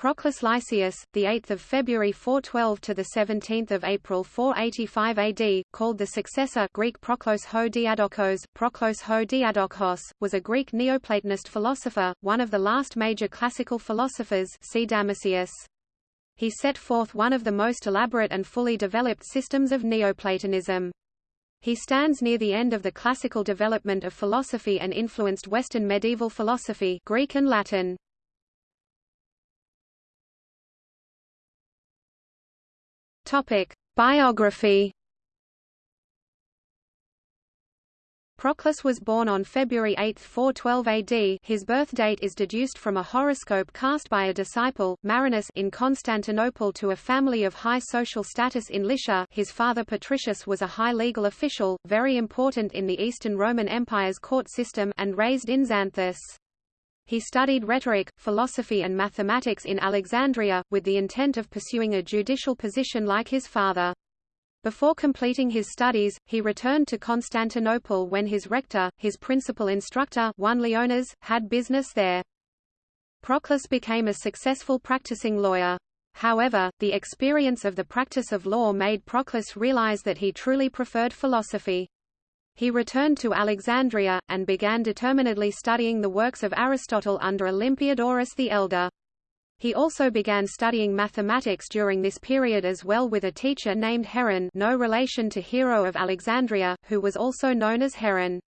Proclus Lycius, the 8th of February 412 to the 17th of April 485 AD, called the successor Greek Proklos ho Diadokos, Proklos ho Diadochos, was a Greek Neoplatonist philosopher, one of the last major classical philosophers. See Damascius. He set forth one of the most elaborate and fully developed systems of Neoplatonism. He stands near the end of the classical development of philosophy and influenced Western medieval philosophy, Greek and Latin. Topic: Biography. Proclus was born on February 8, 412 AD. His birth date is deduced from a horoscope cast by a disciple, Marinus, in Constantinople to a family of high social status in Lycia. His father Patricius was a high legal official, very important in the Eastern Roman Empire's court system, and raised in Xanthus. He studied rhetoric, philosophy and mathematics in Alexandria, with the intent of pursuing a judicial position like his father. Before completing his studies, he returned to Constantinople when his rhetor, his principal instructor one Leonas, had business there. Proclus became a successful practicing lawyer. However, the experience of the practice of law made Proclus realize that he truly preferred philosophy. He returned to Alexandria, and began determinedly studying the works of Aristotle under Olympiodorus the Elder. He also began studying mathematics during this period as well with a teacher named Heron no relation to Hero of Alexandria, who was also known as Heron.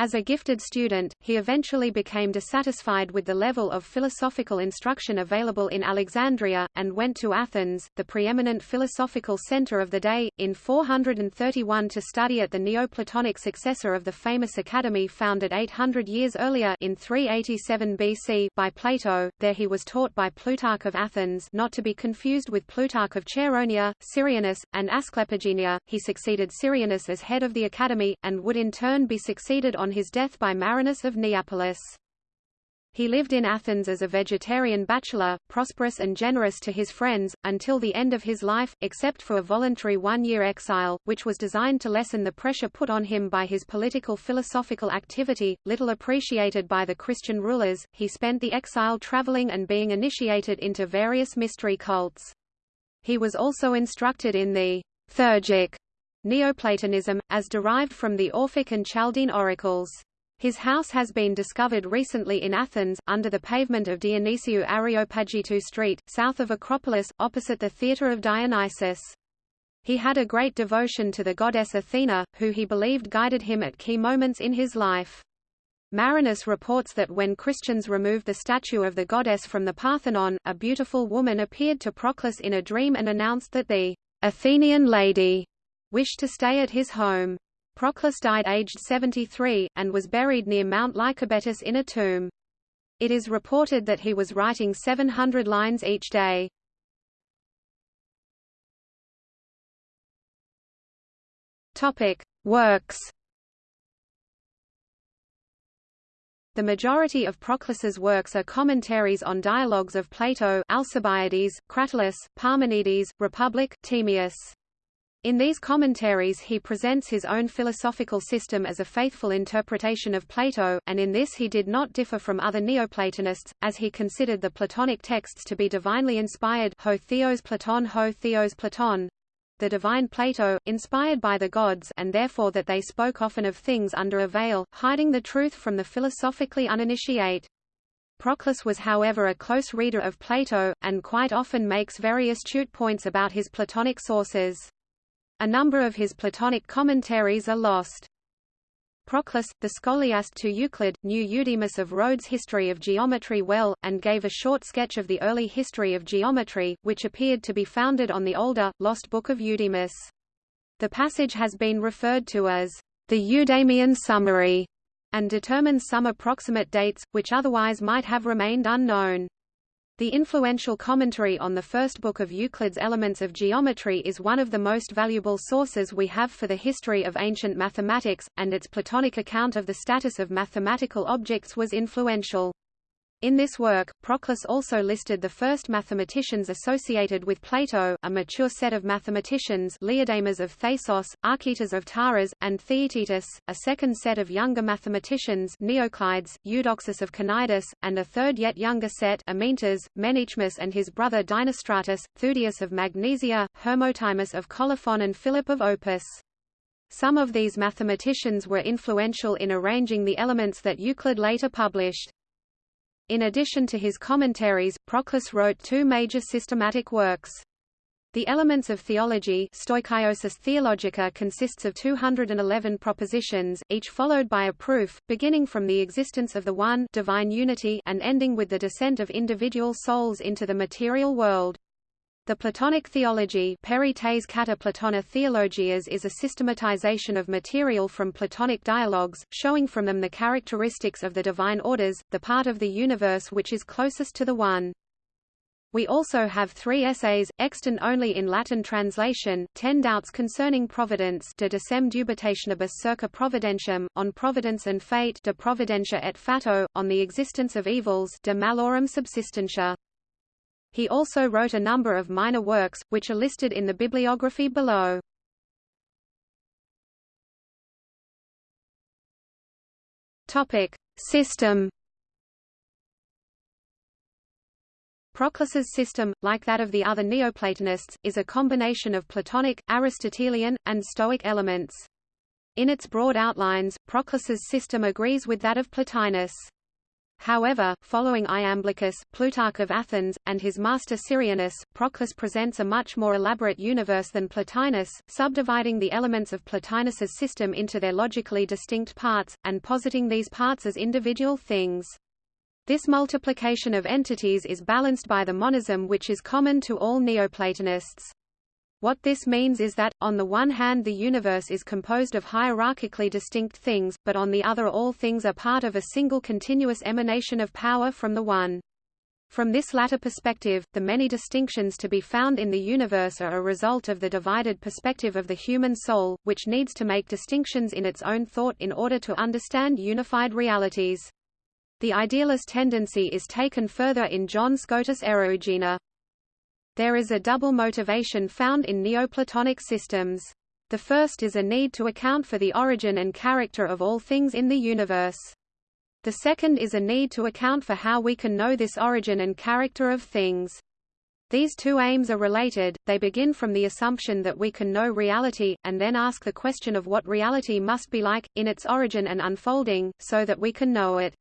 As a gifted student, he eventually became dissatisfied with the level of philosophical instruction available in Alexandria, and went to Athens, the preeminent philosophical center of the day, in 431 to study at the Neoplatonic successor of the famous academy founded 800 years earlier in 387 BC by Plato. There he was taught by Plutarch of Athens not to be confused with Plutarch of Chaeronea, Syrianus, and Asclepigenia. He succeeded Syrianus as head of the academy, and would in turn be succeeded on his death by Marinus of Neapolis. He lived in Athens as a vegetarian bachelor, prosperous and generous to his friends, until the end of his life, except for a voluntary one-year exile, which was designed to lessen the pressure put on him by his political philosophical activity, little appreciated by the Christian rulers. He spent the exile traveling and being initiated into various mystery cults. He was also instructed in the Theurgic Neoplatonism, as derived from the Orphic and Chaldean oracles. His house has been discovered recently in Athens, under the pavement of Dionysiou Areopagitou Street, south of Acropolis, opposite the Theatre of Dionysus. He had a great devotion to the goddess Athena, who he believed guided him at key moments in his life. Marinus reports that when Christians removed the statue of the goddess from the Parthenon, a beautiful woman appeared to Proclus in a dream and announced that the Athenian lady wished to stay at his home. Proclus died aged 73, and was buried near Mount Lycabettus in a tomb. It is reported that he was writing 700 lines each day. Topic: Works. The majority of Proclus's works are commentaries on dialogues of Plato, Alcibiades, Cratylus, Parmenides, Republic, Timaeus. In these commentaries he presents his own philosophical system as a faithful interpretation of Plato, and in this he did not differ from other Neoplatonists, as he considered the Platonic texts to be divinely inspired ho theos Platon ho theos Platon, the divine Plato, inspired by the gods and therefore that they spoke often of things under a veil, hiding the truth from the philosophically uninitiate. Proclus was however a close reader of Plato, and quite often makes very astute points about his Platonic sources. A number of his Platonic commentaries are lost. Proclus, the scholiast to Euclid, knew Eudemus of Rhodes' history of geometry well, and gave a short sketch of the early history of geometry, which appeared to be founded on the older, lost book of Eudemus. The passage has been referred to as the Eudemian summary, and determines some approximate dates, which otherwise might have remained unknown. The influential commentary on the first book of Euclid's Elements of Geometry is one of the most valuable sources we have for the history of ancient mathematics, and its Platonic account of the status of mathematical objects was influential. In this work, Proclus also listed the first mathematicians associated with Plato, a mature set of mathematicians Leodamas of Thasos, Archytas of Taras, and Theaetetus, a second set of younger mathematicians Neoclides, Eudoxus of Cnidus, and a third yet younger set Amyntas, Menaechmus and his brother Dinostratus, Theudius of Magnesia, Hermotimus of Colophon and Philip of Opus. Some of these mathematicians were influential in arranging the elements that Euclid later published. In addition to his commentaries, Proclus wrote two major systematic works. The Elements of Theology Stoichiosis Theologica consists of 211 propositions, each followed by a proof, beginning from the existence of the One divine unity and ending with the descent of individual souls into the material world. The Platonic theology Theologias is a systematization of material from Platonic dialogues, showing from them the characteristics of the divine orders, the part of the universe which is closest to the One. We also have three essays, extant only in Latin translation, Ten Doubts Concerning Providence De Decem Dubitationibus Circa Providentium, On Providence and Fate De Providentia et Fato, On the Existence of Evils De Malorum Subsistentia. He also wrote a number of minor works, which are listed in the bibliography below. Topic: System. Proclus's system, like that of the other Neoplatonists, is a combination of Platonic, Aristotelian, and Stoic elements. In its broad outlines, Proclus's system agrees with that of Plotinus. However, following Iamblichus, Plutarch of Athens, and his master Syrianus, Proclus presents a much more elaborate universe than Plotinus, subdividing the elements of Plotinus's system into their logically distinct parts, and positing these parts as individual things. This multiplication of entities is balanced by the monism which is common to all Neoplatonists. What this means is that, on the one hand the universe is composed of hierarchically distinct things, but on the other all things are part of a single continuous emanation of power from the One. From this latter perspective, the many distinctions to be found in the universe are a result of the divided perspective of the human soul, which needs to make distinctions in its own thought in order to understand unified realities. The idealist tendency is taken further in John Scotus Eriugena. There is a double motivation found in Neoplatonic systems. The first is a need to account for the origin and character of all things in the universe. The second is a need to account for how we can know this origin and character of things. These two aims are related, they begin from the assumption that we can know reality, and then ask the question of what reality must be like, in its origin and unfolding, so that we can know it.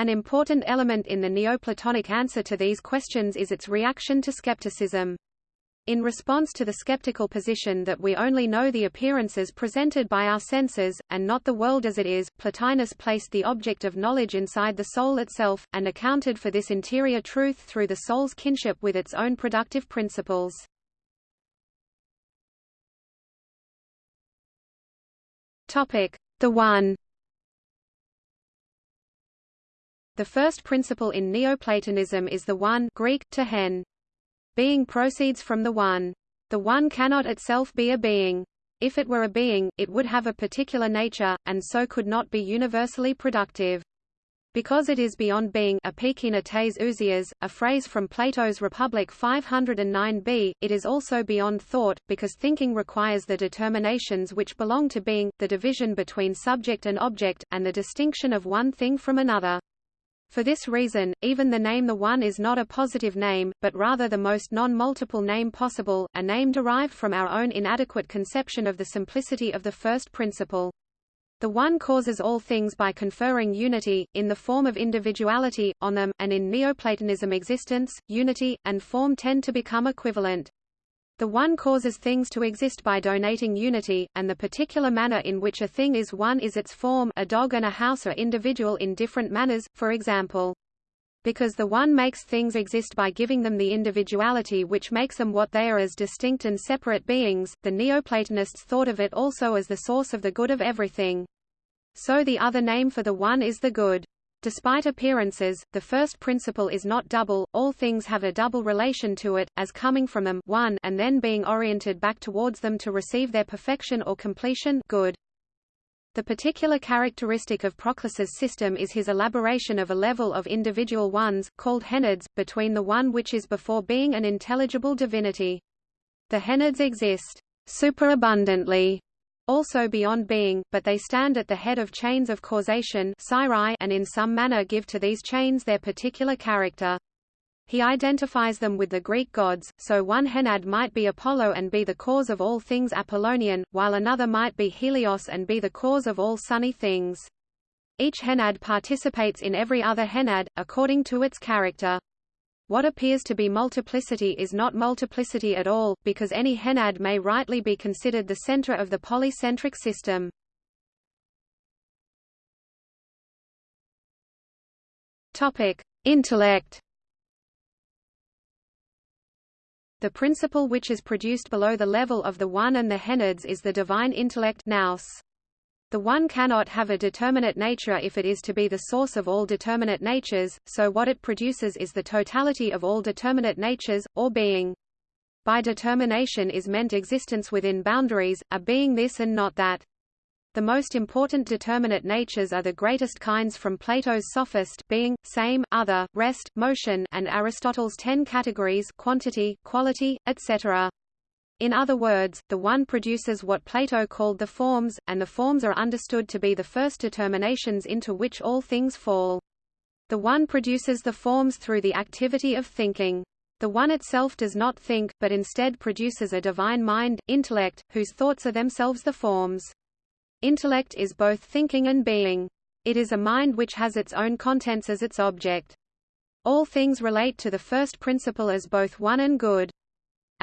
An important element in the Neoplatonic answer to these questions is its reaction to skepticism. In response to the skeptical position that we only know the appearances presented by our senses, and not the world as it is, Plotinus placed the object of knowledge inside the soul itself, and accounted for this interior truth through the soul's kinship with its own productive principles. The One The first principle in Neoplatonism is the one Greek, to hen. Being proceeds from the one. The one cannot itself be a being. If it were a being, it would have a particular nature, and so could not be universally productive. Because it is beyond being epekeina tes ousias, a phrase from Plato's Republic 509b, it is also beyond thought, because thinking requires the determinations which belong to being, the division between subject and object, and the distinction of one thing from another. For this reason, even the name the One is not a positive name, but rather the most non-multiple name possible, a name derived from our own inadequate conception of the simplicity of the first principle. The One causes all things by conferring unity, in the form of individuality, on them, and in Neoplatonism existence, unity, and form tend to become equivalent. The one causes things to exist by donating unity, and the particular manner in which a thing is one is its form a dog and a house are individual in different manners, for example. Because the one makes things exist by giving them the individuality which makes them what they are as distinct and separate beings, the Neoplatonists thought of it also as the source of the good of everything. So the other name for the one is the good. Despite appearances, the first principle is not double, all things have a double relation to it, as coming from them one and then being oriented back towards them to receive their perfection or completion good. The particular characteristic of Proclus's system is his elaboration of a level of individual ones, called henads, between the one which is before being an intelligible divinity. The henads exist superabundantly also beyond being, but they stand at the head of chains of causation and in some manner give to these chains their particular character. He identifies them with the Greek gods, so one Henad might be Apollo and be the cause of all things Apollonian, while another might be Helios and be the cause of all sunny things. Each Henad participates in every other Henad, according to its character. What appears to be multiplicity is not multiplicity at all, because any Henad may rightly be considered the center of the polycentric system. Topic: Intellect. The principle which is produced below the level of the One and the Henads is the divine intellect nous. The One cannot have a determinate nature if it is to be the source of all determinate natures, so what it produces is the totality of all determinate natures, or being. By determination is meant existence within boundaries, a being this and not that. The most important determinate natures are the greatest kinds from Plato's sophist being, same, other, rest, motion and Aristotle's ten categories quantity, quality, etc. In other words, the one produces what Plato called the forms, and the forms are understood to be the first determinations into which all things fall. The one produces the forms through the activity of thinking. The one itself does not think, but instead produces a divine mind, intellect, whose thoughts are themselves the forms. Intellect is both thinking and being. It is a mind which has its own contents as its object. All things relate to the first principle as both one and good.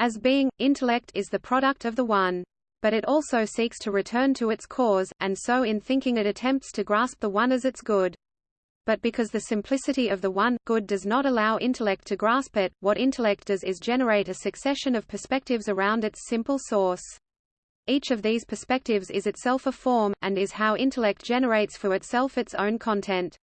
As being, intellect is the product of the one. But it also seeks to return to its cause, and so in thinking it attempts to grasp the one as its good. But because the simplicity of the one, good does not allow intellect to grasp it, what intellect does is generate a succession of perspectives around its simple source. Each of these perspectives is itself a form, and is how intellect generates for itself its own content.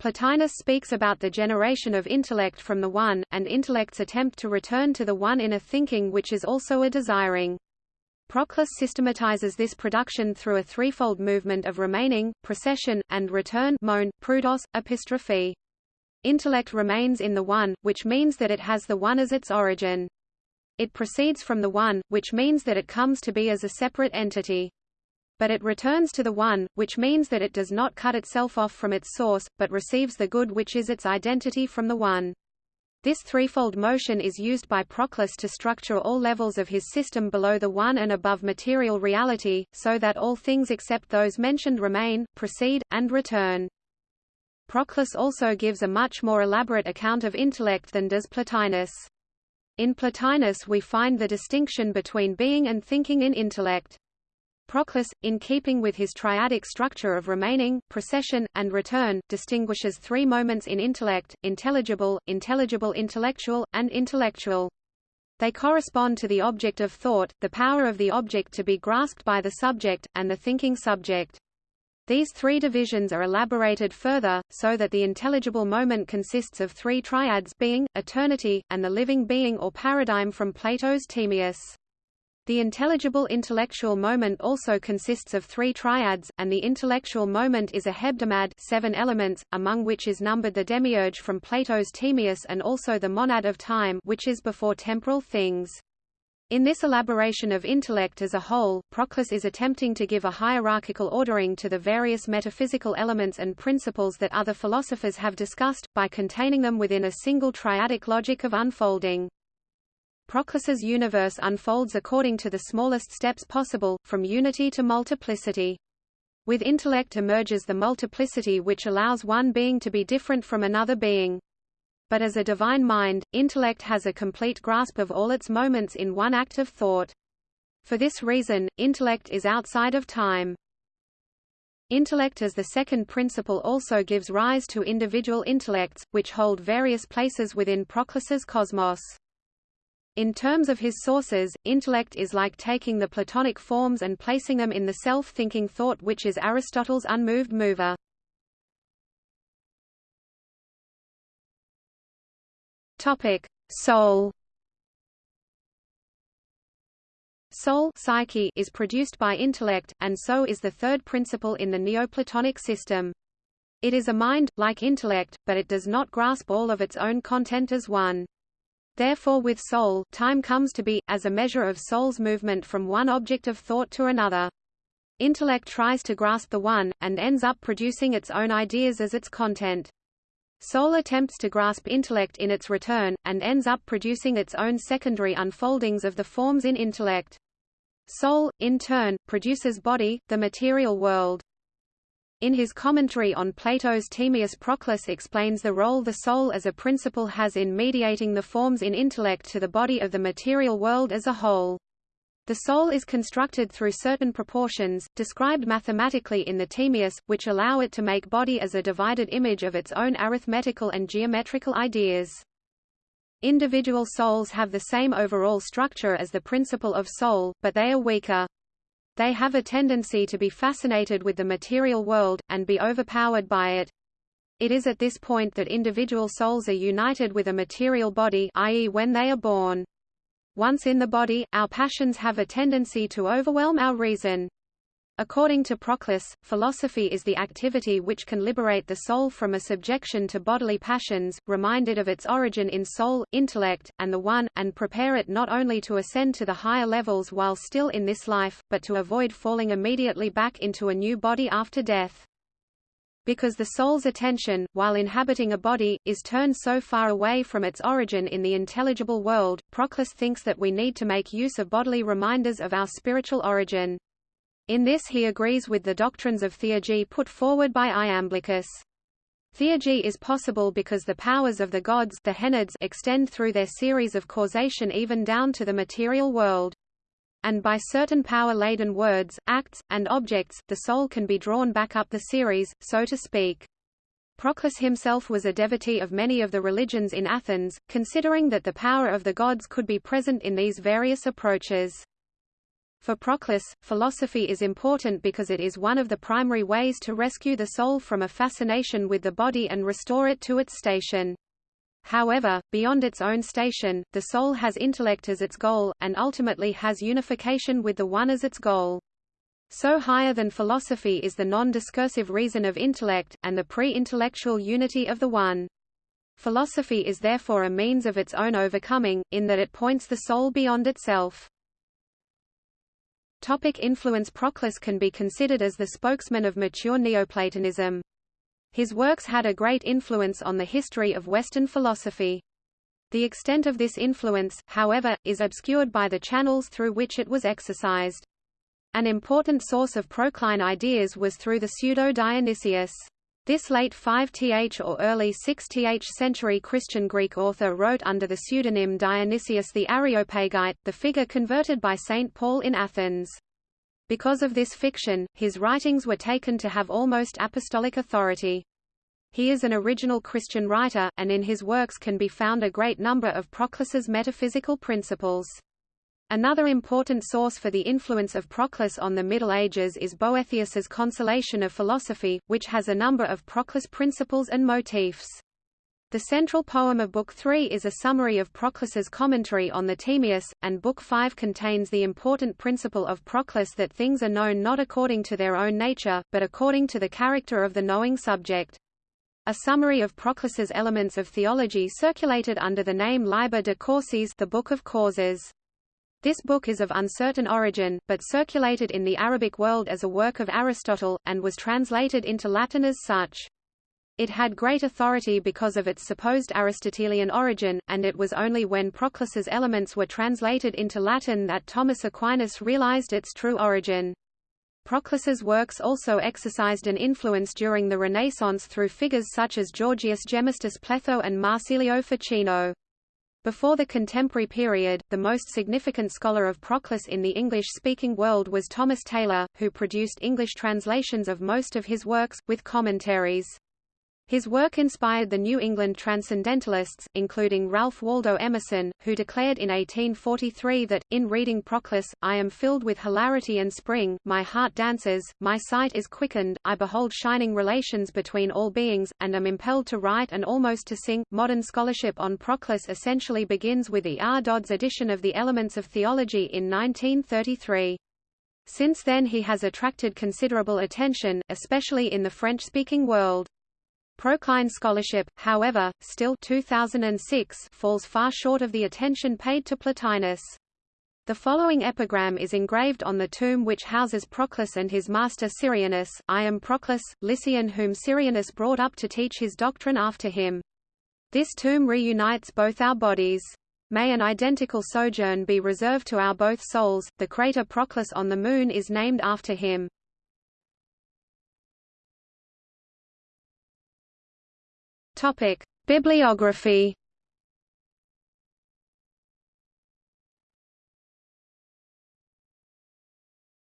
Plotinus speaks about the generation of intellect from the One, and intellect's attempt to return to the One in a thinking which is also a desiring. Proclus systematizes this production through a threefold movement of remaining, procession, and return mon, proodos, epistrophe. Intellect remains in the One, which means that it has the One as its origin. It proceeds from the One, which means that it comes to be as a separate entity. But it returns to the One, which means that it does not cut itself off from its source, but receives the good which is its identity from the One. This threefold motion is used by Proclus to structure all levels of his system below the One and above material reality, so that all things except those mentioned remain, proceed, and return. Proclus also gives a much more elaborate account of intellect than does Plotinus. In Plotinus we find the distinction between being and thinking in intellect. Proclus, in keeping with his triadic structure of remaining, procession, and return, distinguishes three moments in intellect, intelligible, intelligible intellectual, and intellectual. They correspond to the object of thought, the power of the object to be grasped by the subject, and the thinking subject. These three divisions are elaborated further, so that the intelligible moment consists of three triads being, eternity, and the living being or paradigm from Plato's Timaeus. The intelligible intellectual moment also consists of three triads, and the intellectual moment is a hebdomad seven elements, among which is numbered the demiurge from Plato's Timaeus and also the monad of time which is before temporal things. In this elaboration of intellect as a whole, Proclus is attempting to give a hierarchical ordering to the various metaphysical elements and principles that other philosophers have discussed, by containing them within a single triadic logic of unfolding. Proclus's universe unfolds according to the smallest steps possible, from unity to multiplicity. With intellect emerges the multiplicity which allows one being to be different from another being but as a divine mind, intellect has a complete grasp of all its moments in one act of thought. For this reason, intellect is outside of time. Intellect as the second principle also gives rise to individual intellects, which hold various places within Proclus's cosmos. In terms of his sources, intellect is like taking the Platonic forms and placing them in the self-thinking thought which is Aristotle's unmoved mover. Topic: Soul. Soul psyche is produced by intellect, and so is the third principle in the Neoplatonic system. It is a mind, like intellect, but it does not grasp all of its own content as one. Therefore with soul, time comes to be, as a measure of soul's movement from one object of thought to another. Intellect tries to grasp the one, and ends up producing its own ideas as its content. Soul attempts to grasp intellect in its return, and ends up producing its own secondary unfoldings of the forms in intellect. Soul, in turn, produces body, the material world. In his commentary on Plato's Timaeus Proclus explains the role the soul as a principle has in mediating the forms in intellect to the body of the material world as a whole. The soul is constructed through certain proportions, described mathematically in the Timaeus, which allow it to make body as a divided image of its own arithmetical and geometrical ideas. Individual souls have the same overall structure as the principle of soul, but they are weaker. They have a tendency to be fascinated with the material world, and be overpowered by it. It is at this point that individual souls are united with a material body i.e. when they are born. Once in the body, our passions have a tendency to overwhelm our reason. According to Proclus, philosophy is the activity which can liberate the soul from a subjection to bodily passions, remind it of its origin in soul, intellect, and the One, and prepare it not only to ascend to the higher levels while still in this life, but to avoid falling immediately back into a new body after death. Because the soul's attention, while inhabiting a body, is turned so far away from its origin in the intelligible world, Proclus thinks that we need to make use of bodily reminders of our spiritual origin. In this he agrees with the doctrines of theurgy put forward by Iamblichus. Theurgy is possible because the powers of the gods the Henads extend through their series of causation even down to the material world. And by certain power-laden words, acts, and objects, the soul can be drawn back up the series, so to speak. Proclus himself was a devotee of many of the religions in Athens, considering that the power of the gods could be present in these various approaches. For Proclus, philosophy is important because it is one of the primary ways to rescue the soul from a fascination with the body and restore it to its station. However, beyond its own station, the soul has intellect as its goal, and ultimately has unification with the One as its goal. So higher than philosophy is the non-discursive reason of intellect, and the pre-intellectual unity of the One. Philosophy is therefore a means of its own overcoming, in that it points the soul beyond itself. Topic influence Proclus can be considered as the spokesman of mature Neoplatonism. His works had a great influence on the history of Western philosophy. The extent of this influence, however, is obscured by the channels through which it was exercised. An important source of Procline ideas was through the pseudo-Dionysius. This late 5th or early 6th century Christian Greek author wrote under the pseudonym Dionysius the Areopagite, the figure converted by St. Paul in Athens. Because of this fiction, his writings were taken to have almost apostolic authority. He is an original Christian writer, and in his works can be found a great number of Proclus's metaphysical principles. Another important source for the influence of Proclus on the Middle Ages is Boethius's Consolation of Philosophy, which has a number of Proclus principles and motifs. The central poem of Book 3 is a summary of Proclus's commentary on the Timaeus, and Book 5 contains the important principle of Proclus that things are known not according to their own nature, but according to the character of the knowing subject. A summary of Proclus's elements of theology circulated under the name Liber de Causis the Book of Causes. This book is of uncertain origin, but circulated in the Arabic world as a work of Aristotle, and was translated into Latin as such. It had great authority because of its supposed Aristotelian origin, and it was only when Proclus's elements were translated into Latin that Thomas Aquinas realized its true origin. Proclus's works also exercised an influence during the Renaissance through figures such as Georgius Gemistus Pletho and Marsilio Ficino. Before the contemporary period, the most significant scholar of Proclus in the English-speaking world was Thomas Taylor, who produced English translations of most of his works, with commentaries. His work inspired the New England Transcendentalists, including Ralph Waldo Emerson, who declared in 1843 that, in reading Proclus, I am filled with hilarity and spring, my heart dances, my sight is quickened, I behold shining relations between all beings, and am impelled to write and almost to sing. Modern scholarship on Proclus essentially begins with E. R. Dodds' edition of the Elements of Theology in 1933. Since then he has attracted considerable attention, especially in the French-speaking world. Procline scholarship, however, still 2006 falls far short of the attention paid to Plotinus. The following epigram is engraved on the tomb which houses Proclus and his master Syrianus, I am Proclus, Lycian whom Syrianus brought up to teach his doctrine after him. This tomb reunites both our bodies. May an identical sojourn be reserved to our both souls. The crater Proclus on the Moon is named after him. Topic: Bibliography.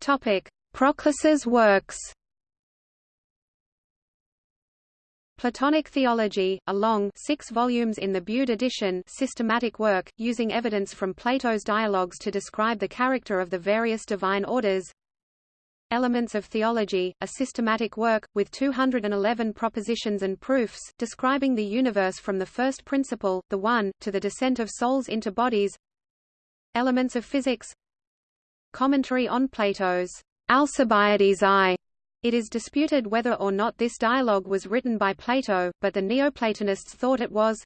Topic: Proclus's works. Platonic Theology, a long six volumes in the Bude edition systematic work, using evidence from Plato's dialogues to describe the character of the various divine orders Elements of Theology, a systematic work, with 211 propositions and proofs, describing the universe from the first principle, the One, to the descent of souls into bodies. Elements of Physics. Commentary on Plato's Alcibiades I. It is disputed whether or not this dialogue was written by Plato, but the Neoplatonists thought it was.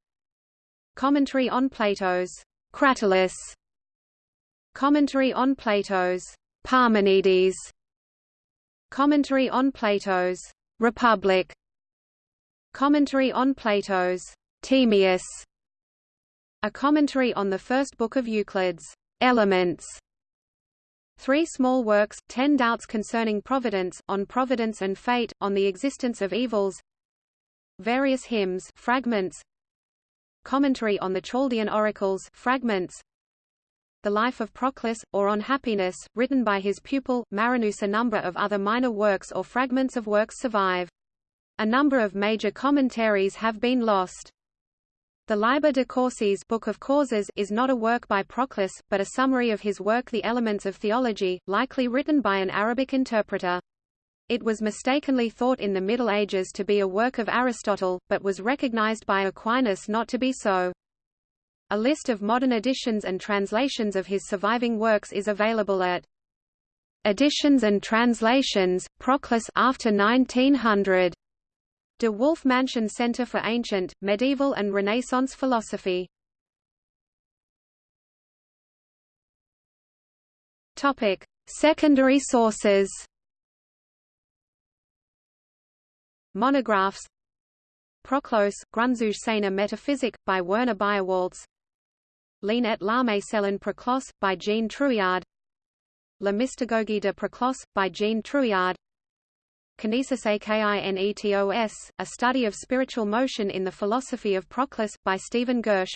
Commentary on Plato's Cratylus. Commentary on Plato's Parmenides Commentary on Plato's Republic. Commentary on Plato's Timaeus A commentary on the first book of Euclid's Elements. Three small works, Ten Doubts Concerning Providence, On Providence and Fate, On the Existence of Evils. Various hymns fragments, Commentary on the Chaldean Oracles fragments, the Life of Proclus, or On Happiness, written by his pupil, Marinus. A number of other minor works or fragments of works survive. A number of major commentaries have been lost. The Liber de Causis Book of Causes is not a work by Proclus, but a summary of his work The Elements of Theology, likely written by an Arabic interpreter. It was mistakenly thought in the Middle Ages to be a work of Aristotle, but was recognized by Aquinas not to be so. A list of modern editions and translations of his surviving works is available at Editions and Translations, Proclus after 1900. De Wulf Mansion Center for Ancient, Medieval and Renaissance Philosophy. Topic: Secondary sources. Monographs Proklos, Grundzüge Metaphysic, by Werner Beierwaltes L'Ine et l'Armée Cellen Proclos, by Jean Trouillard La Mystagogie de Proclos, by Jean Trouillard Kinesis Akinetos, a study of spiritual motion in the philosophy of Proclus, by Stephen Gersh.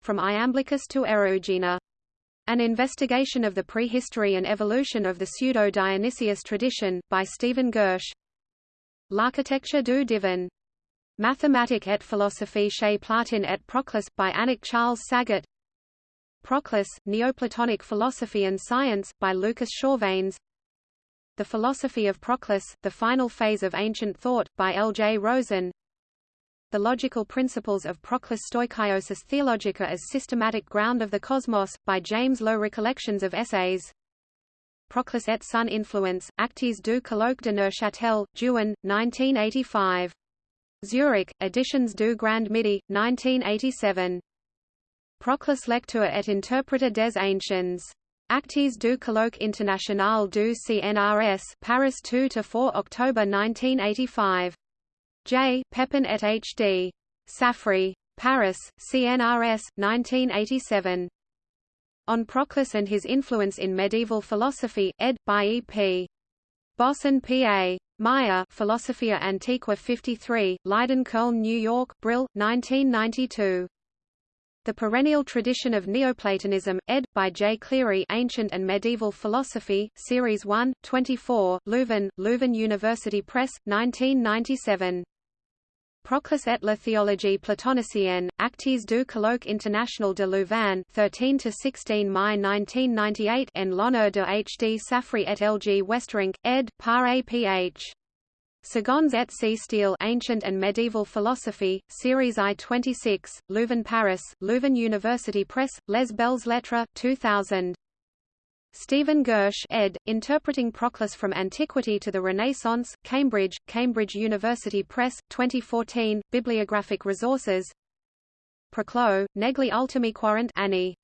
From Iamblichus to Eriugena. An investigation of the prehistory and evolution of the pseudo-Dionysius tradition, by Stephen Gersh. L'architecture du divin Mathematique et philosophie chez Platon et Proclus, by Annick Charles Saget Proclus, Neoplatonic Philosophy and Science, by Lucas Chauvanes The Philosophy of Proclus, The Final Phase of Ancient Thought, by L. J. Rosen. The Logical Principles of Proclus Stoichiosis Theologica as Systematic Ground of the Cosmos, by James Lowe Recollections of Essays. Proclus et son influence, Actes du colloque de Neuchâtel, Juin, 1985 Zurich, Editions du Grand Midi, 1987. Proclus Lecture et Interpreter des Anciens. Actes du Colloque International du CNRS Paris 2–4 October 1985. J. Pepin et H. D. Saffrey. Paris, CNRS, 1987. On Proclus and his influence in medieval philosophy, ed. by E. P. Bosson P.A. Meyer Philosophia Antiqua 53, Leiden Köln New York, Brill, 1992. The Perennial Tradition of Neoplatonism, ed. by J. Cleary Ancient and Medieval Philosophy, Series 1, 24, Leuven, Leuven University Press, 1997. Proclus et la théologie platonicienne, Actes du Colloque International de Louvain 13–16 Mai 1998 en l'honneur de H. D. Saffrey et L. G. Westerink, ed. par A. P. H. Segonds et C. Steel Ancient and Medieval Philosophy, Series I-26, Louvain Paris, Louvain University Press, Les Belles Lettres, 2000. Stephen Gersh ed., Interpreting Proclus from Antiquity to the Renaissance, Cambridge, Cambridge University Press, 2014, Bibliographic Resources Proclo, negli ultimi quarant anni.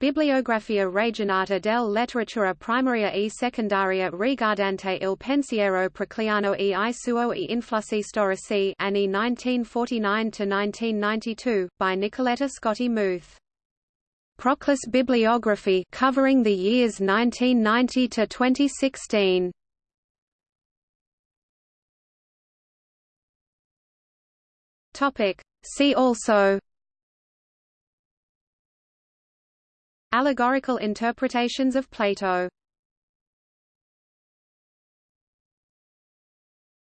Bibliografia regionata del letteratura primaria e secondaria riguardante il pensiero procliano e i suoi influssi storici anni 1949–1992, by Nicoletta Scotti Muth. Proclus bibliography covering the years 1990 to 2016. Topic. See also. Allegorical interpretations of Plato.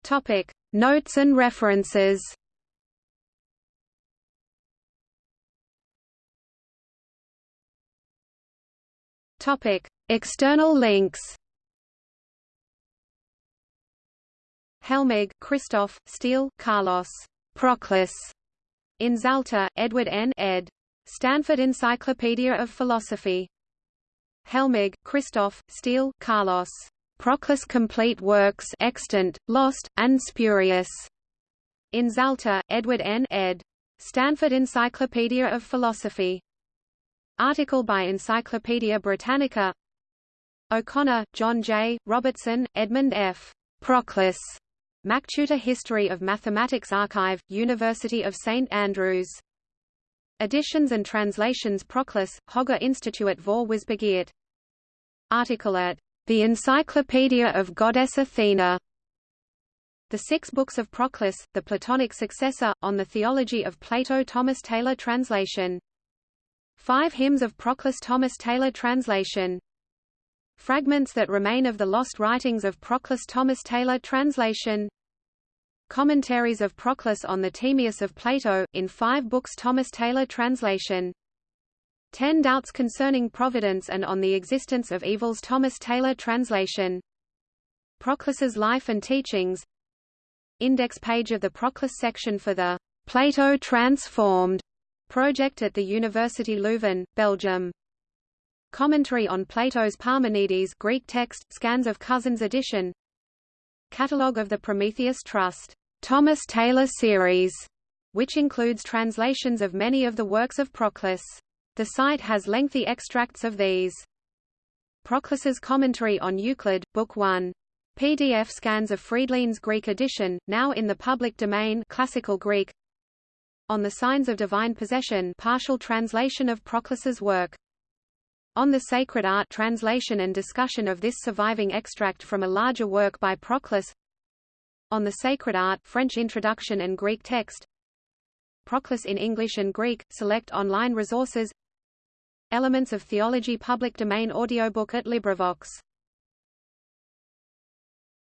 Topic. Notes and references Topic: External links. Helmig, Christoph, Steel, Carlos. Proclus. In Zalta, Edward N. ed. Stanford Encyclopedia of Philosophy. Helmig, Christoph, Steel, Carlos. Proclus Complete Works Extant, Lost, and Spurious. In Zalta, Edward N. ed. Stanford Encyclopedia of Philosophy. Article by Encyclopædia Britannica O'Connor, John J., Robertson, Edmund F. Proclus. MacTutor History of Mathematics Archive, University of St Andrews. Editions and translations Proclus, Hoger Institut vor Wissbegiert. Article at The Encyclopedia of Goddess Athena. The Six Books of Proclus, the Platonic Successor, on the Theology of Plato Thomas Taylor Translation Five Hymns of Proclus Thomas Taylor Translation. Fragments that remain of the lost writings of Proclus Thomas Taylor Translation. Commentaries of Proclus on the Timaeus of Plato, in five books Thomas Taylor Translation. Ten Doubts Concerning Providence and on the Existence of Evils Thomas Taylor Translation. Proclus's Life and Teachings. Index page of the Proclus section for the Plato Transformed Project at the University Leuven, Belgium. Commentary on Plato's Parmenides Greek text, scans of Cousins edition Catalogue of the Prometheus Trust, Thomas Taylor series, which includes translations of many of the works of Proclus. The site has lengthy extracts of these. Proclus's Commentary on Euclid, Book 1. PDF scans of Friedlein's Greek edition, now in the public domain Classical Greek on the Signs of Divine Possession partial translation of Proclus's work. On the Sacred Art translation and discussion of this surviving extract from a larger work by Proclus. On the Sacred Art French introduction and Greek text. Proclus in English and Greek, select online resources. Elements of Theology public domain audiobook at LibriVox